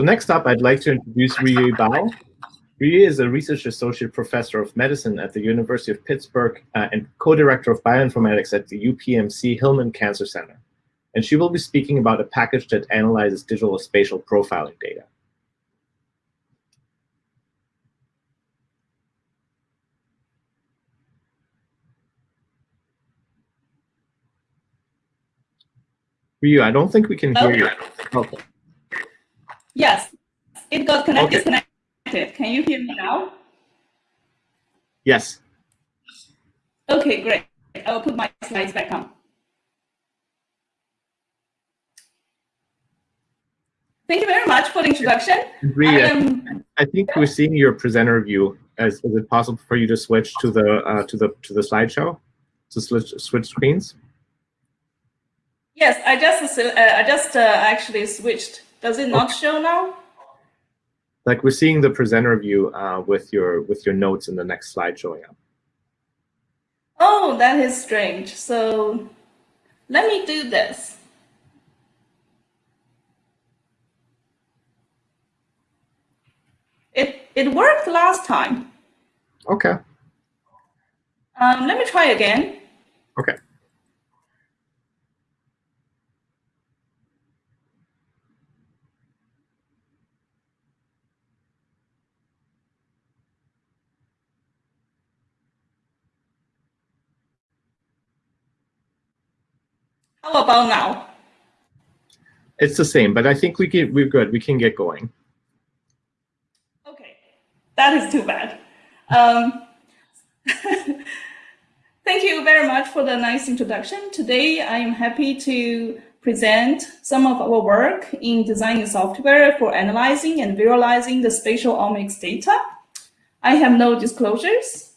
So next up, I'd like to introduce Riyue Bao. Riyue is a research associate professor of medicine at the University of Pittsburgh uh, and co-director of bioinformatics at the UPMC Hillman Cancer Center. And she will be speaking about a package that analyzes digital spatial profiling data. Riyue, I don't think we can hear okay. you. Okay. Yes, it got connected, Okay. disconnected. Can you hear me now? Yes. Okay, great. I will put my slides back on. Thank you very much for the introduction. I am, I think we're seeing your presenter view. Is, is it possible for you to switch to the uh, to the to the slideshow? To switch switch screens? yes, I just, uh, I just uh, actually switched. Does it not show now? Like we're seeing the presenter view uh, with your with your notes in the next slide showing up. Oh, that is strange. So let me do this. It, worked last time. Okay. Um, let me try again. Okay. How about now? It's the same, but I think we can we're good. We can get going. That is too bad. Um, thank you very much for the nice introduction. Today, I am happy to present some of our work in designing software for analyzing and visualizing the spatial omics data. I have no disclosures.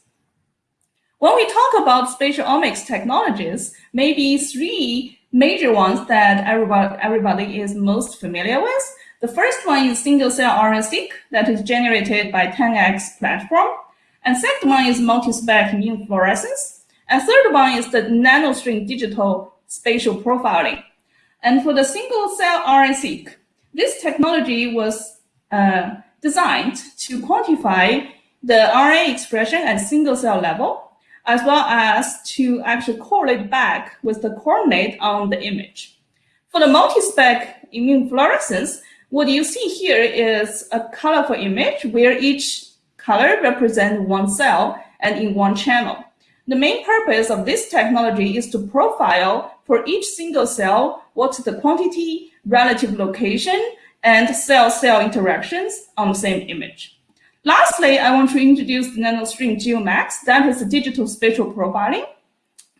When we talk about spatial omics technologies, maybe three major ones that everybody, everybody is most familiar with. The first one is single-cell RNA-seq that is generated by 10x platform. And second one is multi-spec immune fluorescence. And third one is the nanostring digital spatial profiling. And for the single-cell RNA-seq, this technology was uh, designed to quantify the RNA expression at single-cell level as well as to actually correlate back with the coordinate on the image. For the multi-spec immune fluorescence, what you see here is a colorful image where each color represents one cell and in one channel. The main purpose of this technology is to profile for each single cell what's the quantity, relative location, and cell-cell interactions on the same image. Lastly, I want to introduce the NanoString GeoMx. That is digital spatial profiling.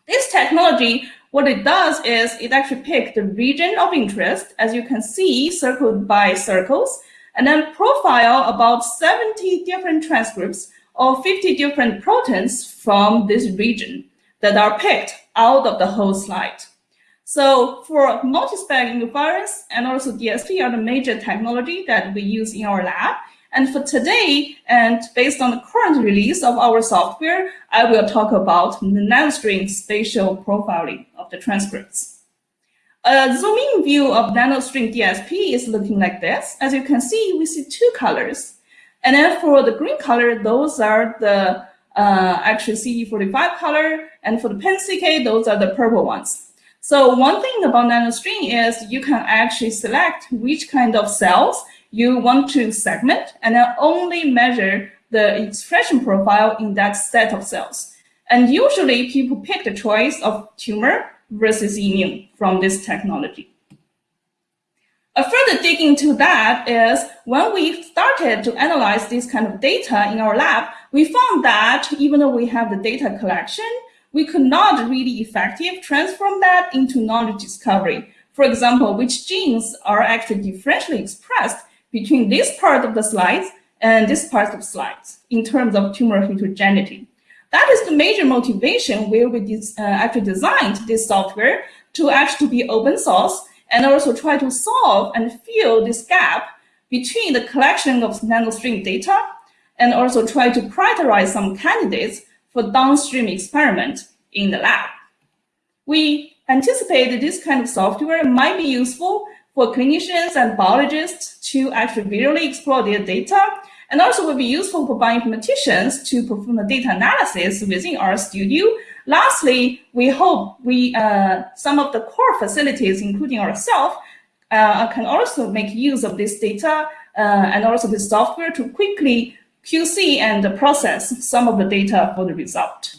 This technology, what it does is it actually picks the region of interest, as you can see, circled by circles, and then profile about 70 different transcripts or 50 different proteins from this region that are picked out of the whole slide. So for multi-spec interference and also DSP are the major technology that we use in our lab. And for today, and based on the current release of our software, I will talk about the nanostring spatial profiling of the transcripts. A zoom-in view of nanostring DSP is looking like this. As you can see, we see two colors. And then for the green color, those are the uh, actually CD45 color. And for the PanCK, those are the purple ones. So one thing about nanostring is you can actually select which kind of cells you want to segment and then only measure the expression profile in that set of cells. And usually people pick the choice of tumor versus immune from this technology. A further dig into that is when we started to analyze this kind of data in our lab, we found that even though we have the data collection, we could not really effectively transform that into knowledge discovery. For example, which genes are actually differentially expressed between this part of the slides and this part of slides in terms of tumor heterogeneity. That is the major motivation where we uh, actually designed this software to actually be open source and also try to solve and fill this gap between the collection of nanostring data and also try to prioritize some candidates for downstream experiment in the lab. We anticipated this kind of software might be useful for clinicians and biologists to actually visually explore their data and also will be useful for bioinformaticians to perform the data analysis within RStudio. Lastly, we hope we uh, some of the core facilities, including ourselves, uh, can also make use of this data uh, and also this software to quickly QC and process some of the data for the result.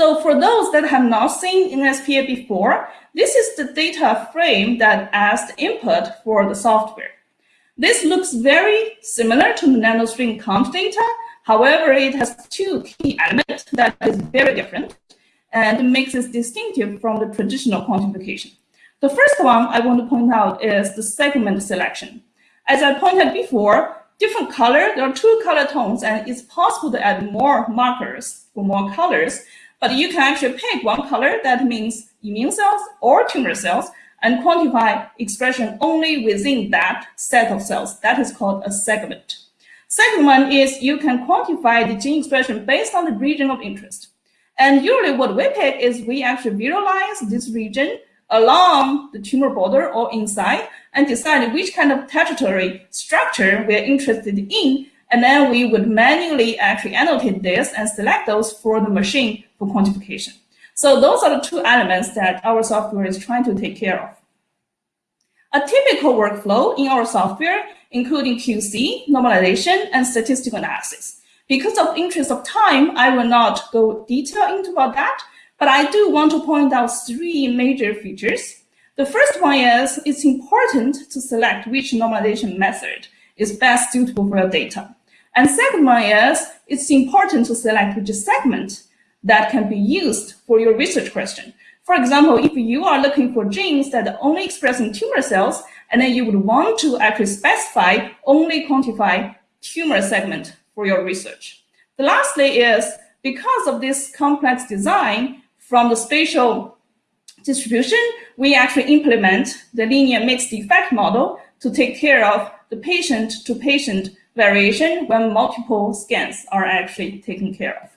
So for those that have not seen NSPA before, this is the data frame that as the input for the software. This looks very similar to the nanostring count data. However, it has two key elements that is very different and makes it distinctive from the traditional quantification. The first one I want to point out is the segment selection. As I pointed before, different color, there are two color tones, and it's possible to add more markers for more colors, but you can actually pick one color that means immune cells or tumor cells and quantify expression only within that set of cells. That is called a segment. Second one is you can quantify the gene expression based on the region of interest. And usually what we pick is we actually visualize this region along the tumor border or inside and decide which kind of tertiary structure we're interested in. And then we would manually actually annotate this and select those for the machine for quantification. So those are the two elements that our software is trying to take care of. A typical workflow in our software, including QC, normalization, and statistical analysis. Because of interest of time, I will not go detail into about that, but I do want to point out three major features. The first one is it's important to select which normalization method is best suitable for your data. And second one is it's important to select which segment that can be used for your research question. For example, if you are looking for genes that are only express in tumor cells, and then you would want to actually specify only quantify tumor segment for your research. The lastly is because of this complex design, from the spatial distribution, we actually implement the linear mixed effect model to take care of the patient-to-patient -patient variation when multiple scans are actually taken care of.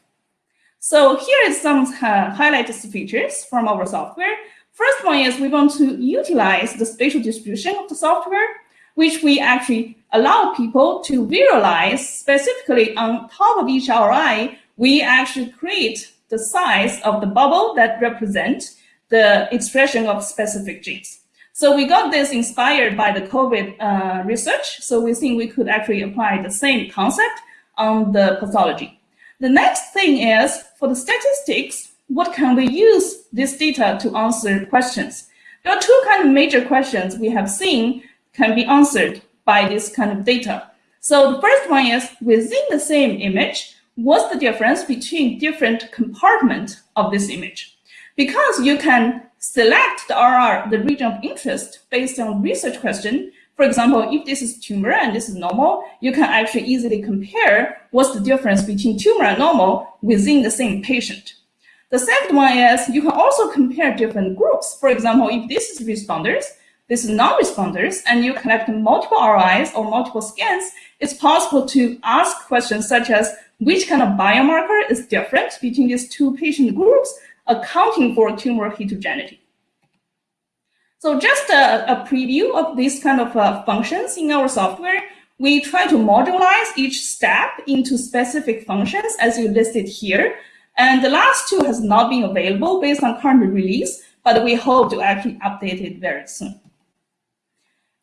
So here is some uh, highlighted features from our software. First one is we want to utilize the spatial distribution of the software, which we actually allow people to visualize specifically on top of each ROI. We actually create the size of the bubble that represent the expression of specific genes. So we got this inspired by the COVID uh, research. So we think we could actually apply the same concept on the pathology. The next thing is for the statistics, what can we use this data to answer questions? There are two kind of major questions we have seen can be answered by this kind of data. So the first one is within the same image, what's the difference between different compartment of this image? Because you can select the RR, the region of interest, based on research question. For example, if this is tumor and this is normal, you can actually easily compare what's the difference between tumor and normal within the same patient. The second one is you can also compare different groups. For example, if this is responders, this is non-responders, and you collect multiple ROIs or multiple scans, it's possible to ask questions such as which kind of biomarker is different between these two patient groups, accounting for tumor heterogeneity. So just a, a preview of these kind of uh, functions in our software, we try to modularize each step into specific functions as you listed here. And the last two has not been available based on current release, but we hope to actually update it very soon.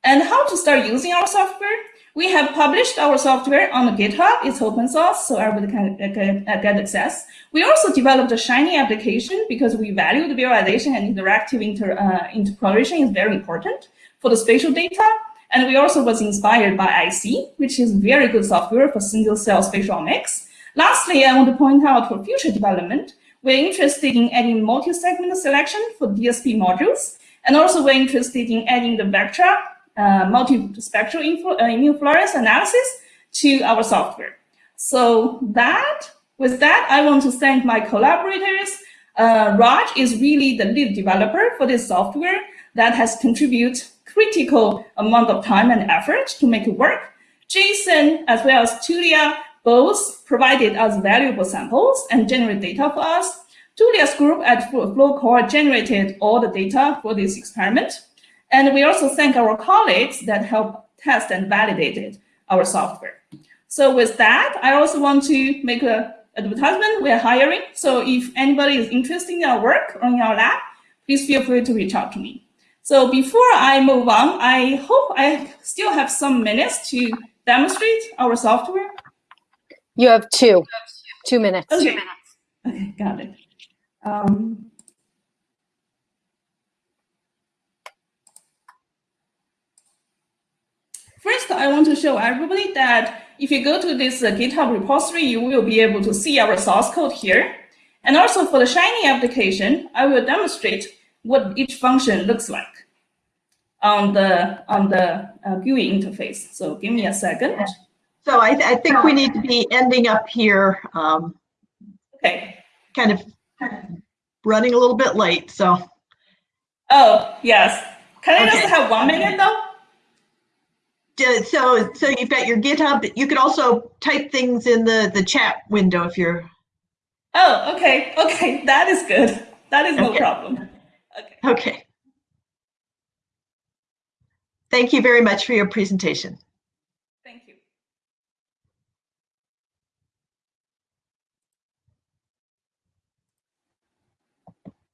And how to start using our software? We have published our software on the GitHub. It's open source, so everybody can get, get access. We also developed a Shiny application because we value the visualization and interactive inter, uh, is very important for the spatial data. And we also was inspired by iSEE, which is very good software for single cell spatial omics. Lastly, I want to point out for future development, we're interested in adding multi-segment selection for DSP modules. And also we're interested in adding the Vectra uh, multispectral uh, immunofluorescence analysis to our software. So that, with that, I want to thank my collaborators. Uh, Raj is really the lead developer for this software. that has contributed critical amount of time and effort to make it work. Jason, as well as Tullia, both provided us valuable samples and generate data for us. Tullia's group at Flowcore generated all the data for this experiment. And we also thank our colleagues that helped test and validated our software. So with that, I also want to make a advertisement. We're hiring. So if anybody is interested in our work or in our lab, please feel free to reach out to me. So before I move on, I hope I still have some minutes to demonstrate our software. You have two, two minutes. Okay, okay got it. Um, First, I want to show everybody that if you go to this uh, GitHub repository, you will be able to see our source code here. And also for the Shiny application, I will demonstrate what each function looks like on the on the uh, GUI interface. So give me a second. So I, I think we need to be ending up here, um, Okay. kind of running a little bit late. So Oh, yes. Can I just have one minute though? So so you've got your GitHub. You could also type things in the the chat window if you're Oh, okay. Okay, that is good. That is no Okay. problem. Okay. okay. Thank you very much for your presentation.